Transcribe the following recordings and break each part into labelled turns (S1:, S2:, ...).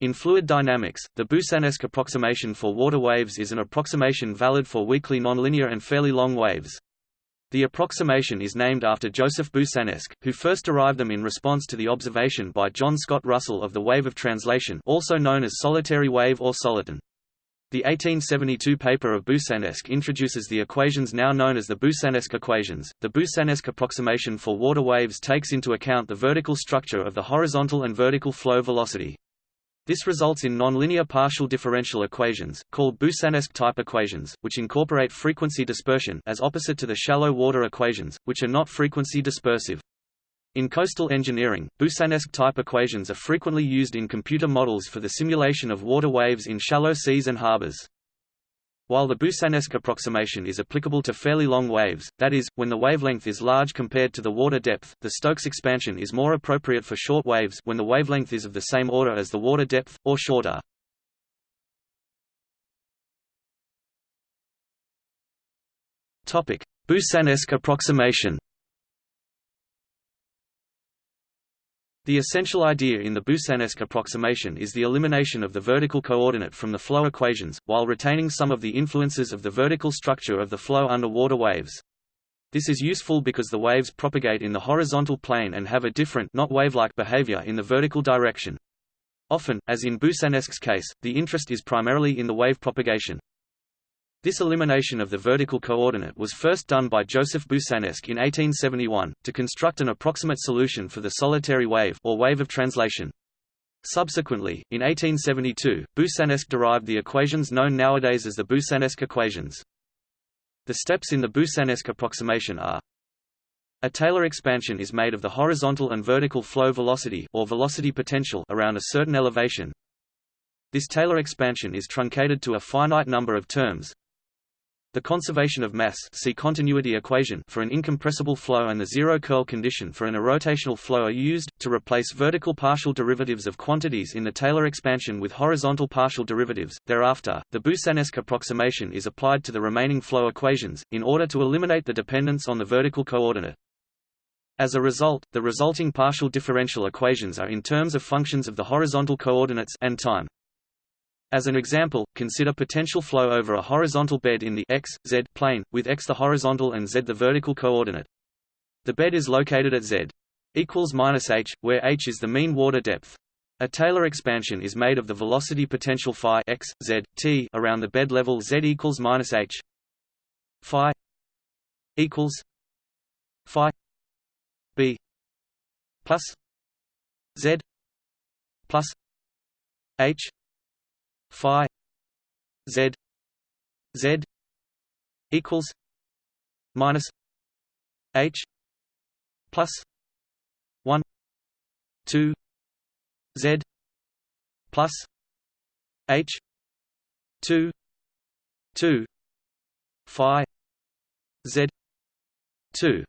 S1: In fluid dynamics, the Boussinesq approximation for water waves is an approximation valid for weakly nonlinear and fairly long waves. The approximation is named after Joseph Boussinesq, who first derived them in response to the observation by John Scott Russell of the wave of translation also known as solitary wave or soliton. The 1872 paper of Boussinesq introduces the equations now known as the Boussinesq equations. The Boussinesq approximation for water waves takes into account the vertical structure of the horizontal and vertical flow velocity. This results in nonlinear partial differential equations, called Boussinesq type equations, which incorporate frequency dispersion as opposite to the shallow water equations, which are not frequency dispersive. In coastal engineering, Boussinesq type equations are frequently used in computer models for the simulation of water waves in shallow seas and harbors. While the Boussinesq approximation is applicable to fairly long waves, that is, when the wavelength is large compared to the water depth, the Stokes expansion is more appropriate for short waves when the wavelength is of the same order as the water depth, or shorter. Boussinesq approximation The essential idea in the Boussinesq approximation is the elimination of the vertical coordinate from the flow equations, while retaining some of the influences of the vertical structure of the flow under water waves. This is useful because the waves propagate in the horizontal plane and have a different not wave-like behavior in the vertical direction. Often, as in Boussinesq's case, the interest is primarily in the wave propagation. This elimination of the vertical coordinate was first done by Joseph Boussinesq in 1871, to construct an approximate solution for the solitary wave or wave of translation. Subsequently, in 1872, Boussinesq derived the equations known nowadays as the Boussinesq equations. The steps in the Boussinesq approximation are a Taylor expansion is made of the horizontal and vertical flow velocity or velocity potential around a certain elevation. This Taylor expansion is truncated to a finite number of terms, the conservation of mass see continuity equation for an incompressible flow and the zero curl condition for an irrotational flow are used, to replace vertical partial derivatives of quantities in the Taylor expansion with horizontal partial derivatives. Thereafter, the Boussinesq approximation is applied to the remaining flow equations, in order to eliminate the dependence on the vertical coordinate. As a result, the resulting partial differential equations are in terms of functions of the horizontal coordinates and time. As an example, consider potential flow over a horizontal bed in the x, z plane, with x the horizontal and z the vertical coordinate. The bed is located at z equals minus h, where h is the mean water depth. A Taylor expansion is made of the velocity potential phi x, z, t around the bed level z equals minus h. Phi equals phi b plus z plus h phi z z equals minus h plus 1 2 z plus h 2 2 phi z 2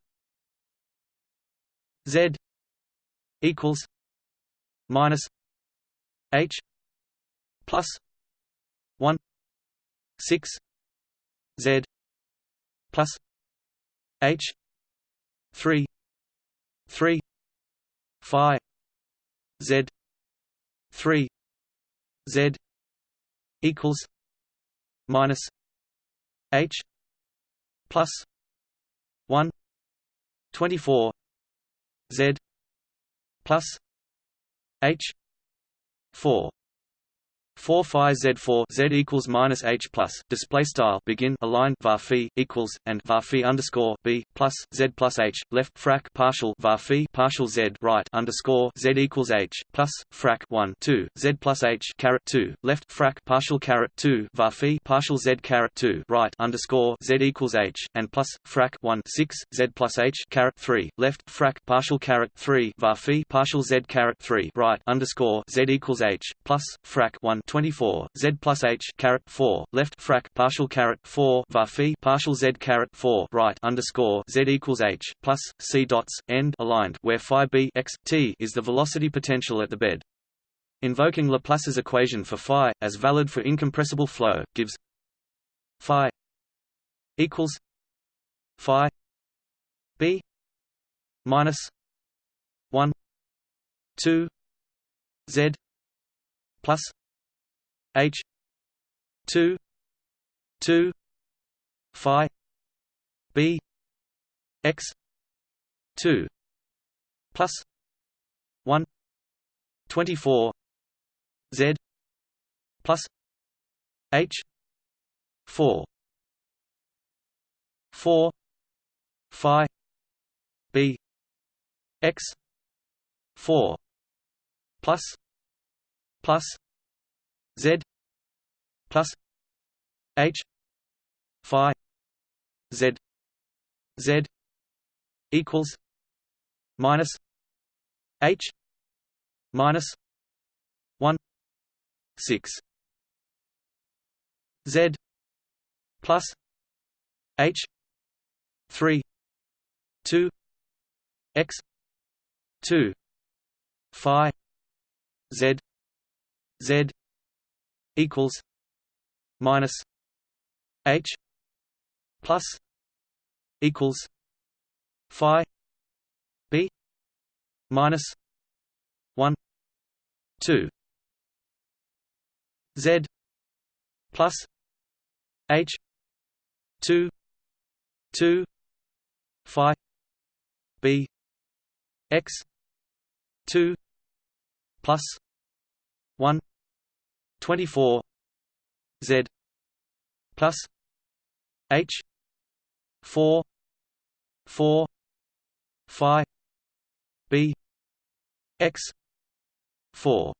S1: z equals minus h plus 1 6 z plus h 3 3 phi z 3 z equals minus h plus 1 24 z plus h 4 4 phi z4 z equals minus h plus display style begin align var phi equals and var phi underscore b plus z plus h left frac partial var phi partial z right underscore z equals h plus frac 1 2 z plus h caret 2 left frac partial caret 2 var phi partial z caret 2 right underscore z equals h and plus frac 1 6 z plus h caret 3 left frac partial caret 3 var phi partial z caret 3 right underscore z equals h plus frac 1 24 z plus h caret 4 left frac partial caret 4 var phi partial z caret 4 right underscore z equals h plus c dots end aligned where phi b x t is the velocity potential at the bed. Invoking Laplace's equation for phi as valid for incompressible flow gives phi equals phi b minus 1 2 z plus h 2 2 phi b x 2 plus 1 24 z plus h 4 4 phi b x 4 plus plus z plus h phi z z equals minus h minus 1 6 z plus h 3 2 x 2 phi z z equals minus h plus equals phi b minus 1 2 z plus h 2 2 phi b x 2 plus 1 24 z plus h 4 4 phi b x 4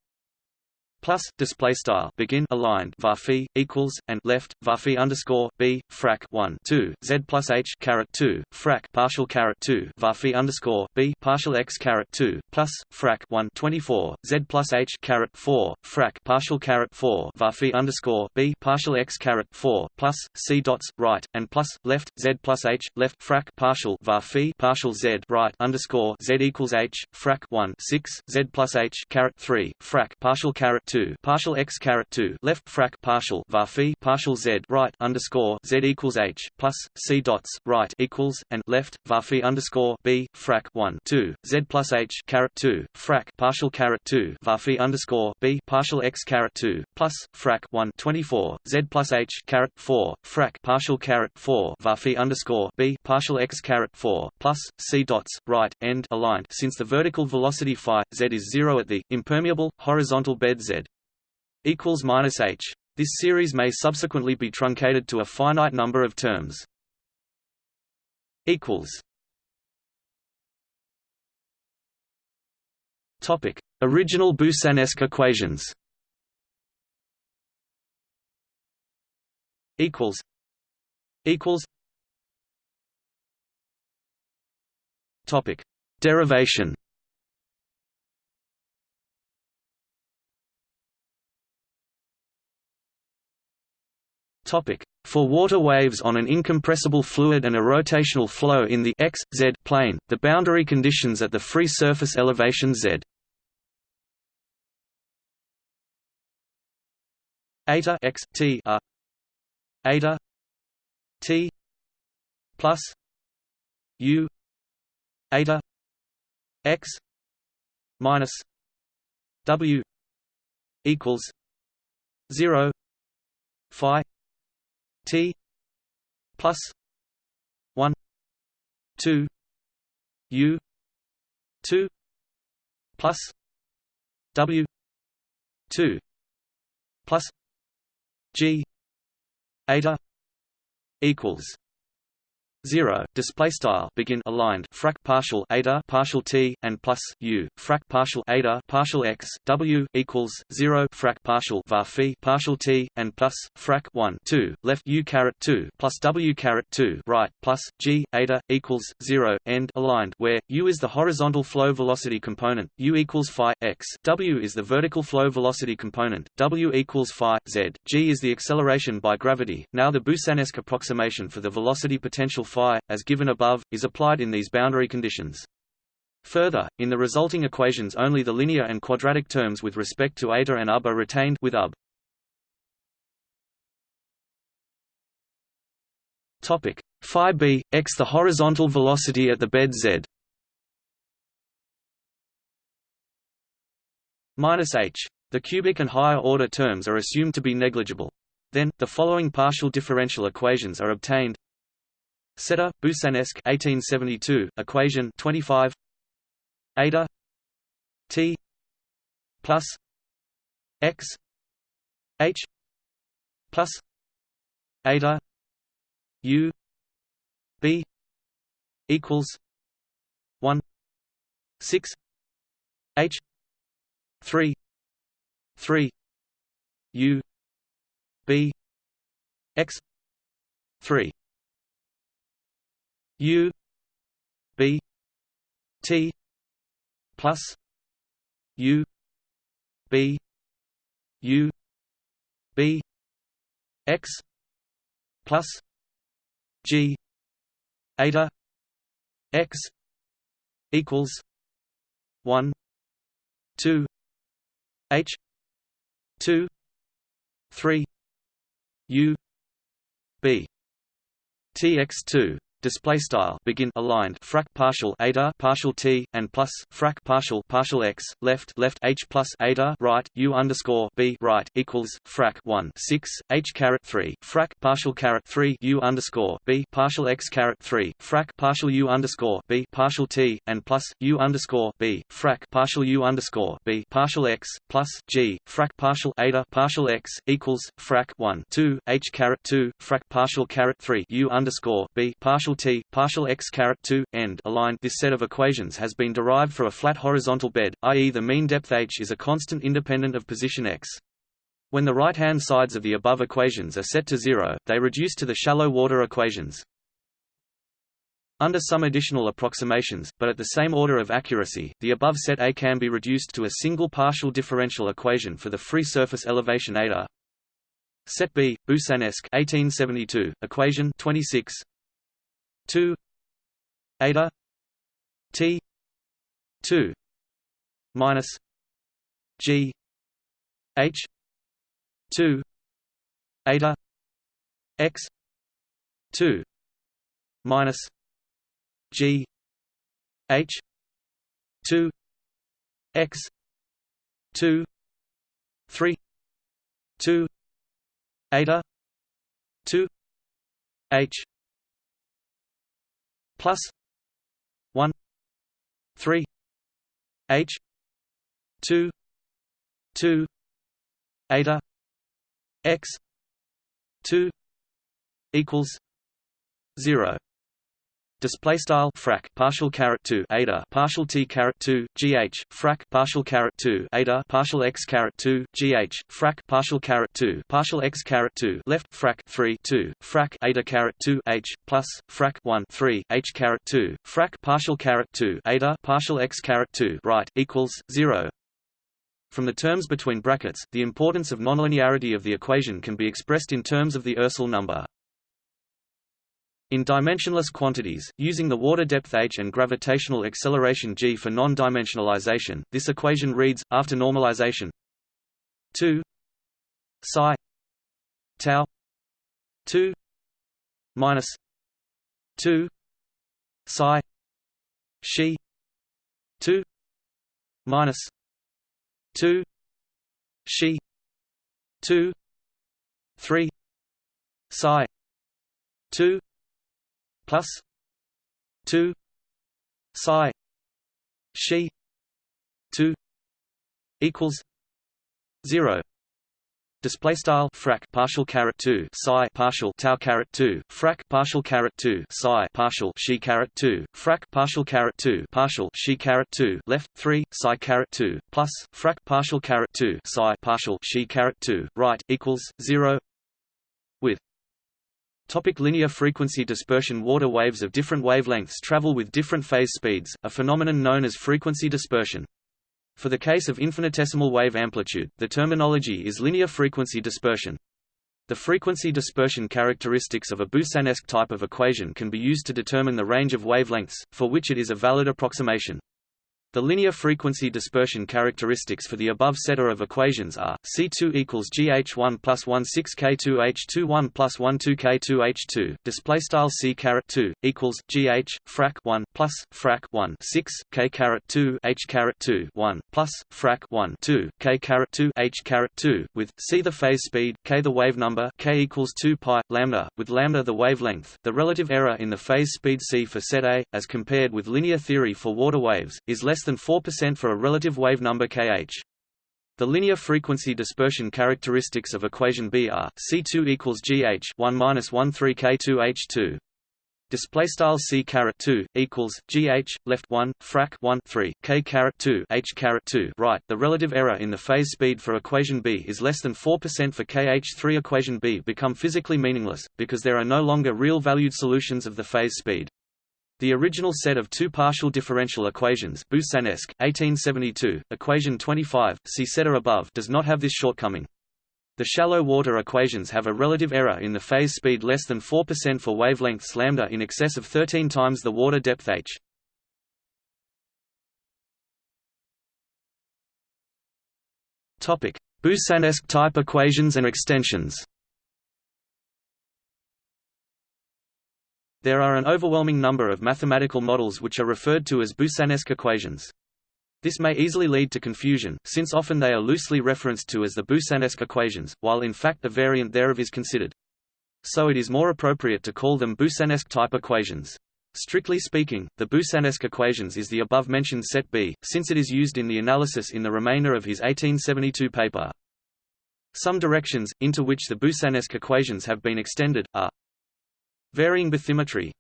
S1: plus display style begin aligned var equals and left var underscore b frac 1 2 z plus h caret 2 frac partial caret 2 var underscore b partial x caret 2 plus frac 1 24 z plus h caret 4 frac partial caret 4 var underscore b partial x caret 4 plus c dots right and plus left z plus h left frac partial var partial z right underscore z equals h frac 1 6 z plus h caret 3 frac partial caret 2 partial x caret 2 left frac partial var phi partial z right underscore z equals h plus c dots right equals and left var phi underscore b frac 1 2 z plus h caret 2 frac partial caret 2 var phi underscore b partial x caret 2 plus frac 1 24 z plus h caret 4 frac partial caret 4 var phi underscore b partial x caret 4 plus c dots right end aligned since the vertical velocity phi z is zero at the impermeable horizontal bed z equals minus h. This series may subsequently be truncated to a finite number of terms. Equals. Topic: Original Boussinesq equations. Equals. Equals. Topic: Derivation. topic For water waves on an incompressible fluid and a rotational flow in the x, z plane, the boundary conditions at the free surface elevation z eta x t are eta t plus u eta x minus w equals 0 phi T plus one two U two plus W two plus G eta equals zero display style begin aligned frac partial eta partial t and plus u frac partial eta partial x w equals zero frac partial var phi partial t and plus frac 1 2 left u caret 2 plus w caret 2 right plus g eta equals zero end aligned where u is the horizontal flow velocity component u equals phi x w is the vertical flow velocity component w equals phi z g is the acceleration by gravity now the Boussinesq approximation for the velocity potential phi, as given above, is applied in these boundary conditions. Further, in the resulting equations only the linear and quadratic terms with respect to eta and ub are retained with ub. Topic: phi b x the horizontal velocity at the bed z minus h The cubic and higher order terms are assumed to be negligible. Then, the following partial differential equations are obtained. Setter, Boussinesq 1872, equation 25 Eta. T. Plus. X. H. Plus. Eta. U. B. Equals. One. Six. H. Three. Three. U. B. X. Three U B T plus U B U B X plus G eta X equals one two H two three U B TX2 display style begin aligned frac partial eta partial t and plus frac partial partial x left left h plus eta right u underscore b right equals frac 1 6 h caret 3 frac partial caret 3 u underscore b partial x caret 3 frac partial u underscore b partial t and plus u underscore b frac partial u underscore b partial x plus g frac partial eta partial x equals frac 1 2 h caret 2 frac partial caret 3 u underscore b partial partial t partial x caret 2 end align this set of equations has been derived for a flat horizontal bed i.e. the mean depth h is a constant independent of position x when the right-hand sides of the above equations are set to zero, they reduce to the shallow water equations. Under some additional approximations, but at the same order of accuracy, the above set A can be reduced to a single partial differential equation for the free surface elevation eta. Set B, Boussinesq 1872, equation 26 2 eta t 2 minus g h 2 eta x 2 minus g h 2 x 2 3 2 eta 2 h plus 1 3 h 2 2 eta x 2 equals 0 display style frac partial caret 2 eta partial t caret 2 gh frac partial caret 2 eta partial x caret 2 gh frac partial caret 2 partial x caret 2 left frac 3 2 frac eta caret 2 h plus frac 1 3 h caret 2 frac partial caret 2 eta partial x caret 2 right equals 0 from the terms between brackets, the importance of nonlinearity of the equation can be expressed in terms of the Ursell number. In dimensionless quantities, using the water depth h and gravitational acceleration g for non-dimensionalization, this equation reads, after normalization 2 psi tau 2 minus 2 psi she 2 minus 2 she 2 3 psi 2 plus 2 psi she 2 equals 0 Display style frac partial caret two psi partial tau caret two frac partial caret two psi partial she caret two frac partial caret two partial she caret two left three psi caret two plus frac partial caret two psi partial she caret two right equals zero with Topic linear frequency dispersion Water waves of different wavelengths travel with different phase speeds, a phenomenon known as frequency dispersion. For the case of infinitesimal wave amplitude, the terminology is linear frequency dispersion. The frequency dispersion characteristics of a Boussinesq type of equation can be used to determine the range of wavelengths, for which it is a valid approximation. The linear frequency dispersion characteristics for the above set of equations are C2 equals GH1 plus 1 6 K2H2 1 plus 1 2 K2H2. Display style C caret 2 equals GH frac 1 plus frac 1 6 K caret 2 H caret 2 1 plus frac 1 2 K caret 2 H caret 2 with C the phase speed, K the wave number, K equals 2 pi lambda with lambda the wavelength. The relative error in the phase speed C for set A, as compared with linear theory for water waves, is less less than 4% for a relative wave number kh. The linear frequency dispersion characteristics of equation B are C2 equals GH 1 minus 1 3 K2 H2. Display style C caret 2 equals GH left 1 frac 1 3 K caret 2 H caret 2 right. The relative error in the phase speed for equation B is less than 4% for KH3. Equation B become physically meaningless because there are no longer real valued solutions of the phase speed. The original set of two partial differential equations Boussinesq, 1872, equation 25, see setter above does not have this shortcoming. The shallow water equations have a relative error in the phase speed less than 4% for wavelengths lambda in excess of 13 times the water depth h. Boussinesq type equations and extensions. There are an overwhelming number of mathematical models which are referred to as Boussinesq equations. This may easily lead to confusion, since often they are loosely referenced to as the Boussinesq equations, while in fact a variant thereof is considered. So it is more appropriate to call them Boussinesq type equations. Strictly speaking, the Boussinesq equations is the above-mentioned set B, since it is used in the analysis in the remainder of his 1872 paper. Some directions, into which the Boussinesq equations have been extended, are Varying bathymetry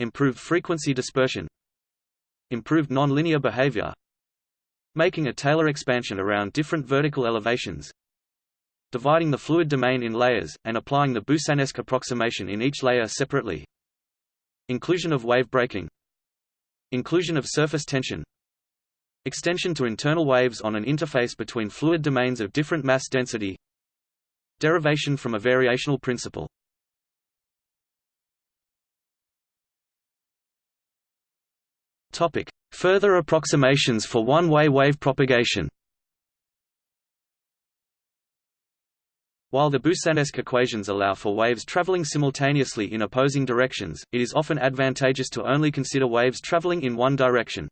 S1: Improved frequency dispersion Improved nonlinear behavior Making a Taylor expansion around different vertical elevations Dividing the fluid domain in layers, and applying the Boussinesq approximation in each layer separately Inclusion of wave breaking Inclusion of surface tension Extension to internal waves on an interface between fluid domains of different mass density Derivation from a variational principle Topic: Further approximations for one-way wave propagation. While the Boussinesq equations allow for waves traveling simultaneously in opposing directions, it is often advantageous to only consider waves traveling in one direction.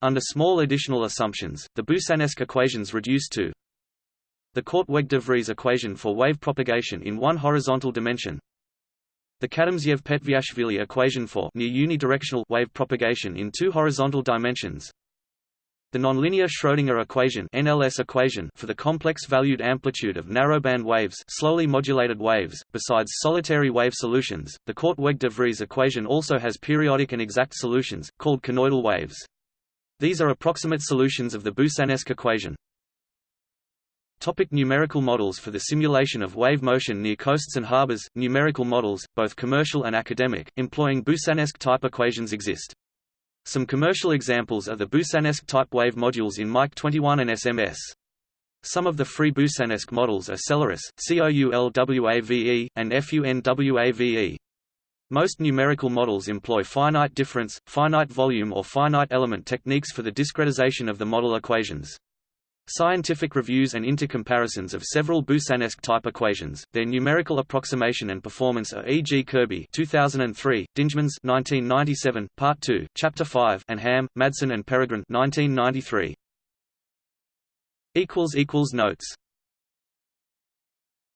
S1: Under small additional assumptions, the Boussinesq equations reduce to the Korteweg-de Vries equation for wave propagation in one horizontal dimension the Kadomtsev-Petviashvili equation for near unidirectional wave propagation in two horizontal dimensions. The nonlinear Schrödinger equation NLS equation for the complex valued amplitude of narrowband waves, slowly modulated waves. Besides solitary wave solutions, the Korteweg-de Vries equation also has periodic and exact solutions called cnoidal waves. These are approximate solutions of the Boussinesq equation. Topic numerical models For the simulation of wave motion near coasts and harbors, numerical models, both commercial and academic, employing Boussinesq type equations exist. Some commercial examples are the Boussinesq type wave modules in MIKE 21 and SMS. Some of the free Boussinesq models are Celeris, COULWAVE, and FUNWAVE. Most numerical models employ finite difference, finite volume or finite element techniques for the discretization of the model equations. Scientific reviews and intercomparisons of several Boussinesq type equations, their numerical approximation and performance are E. G. Kirby 2003, Dingemans 1997, Part 2, Chapter 5 and Hamm, Madsen and Peregrine 1993. Notes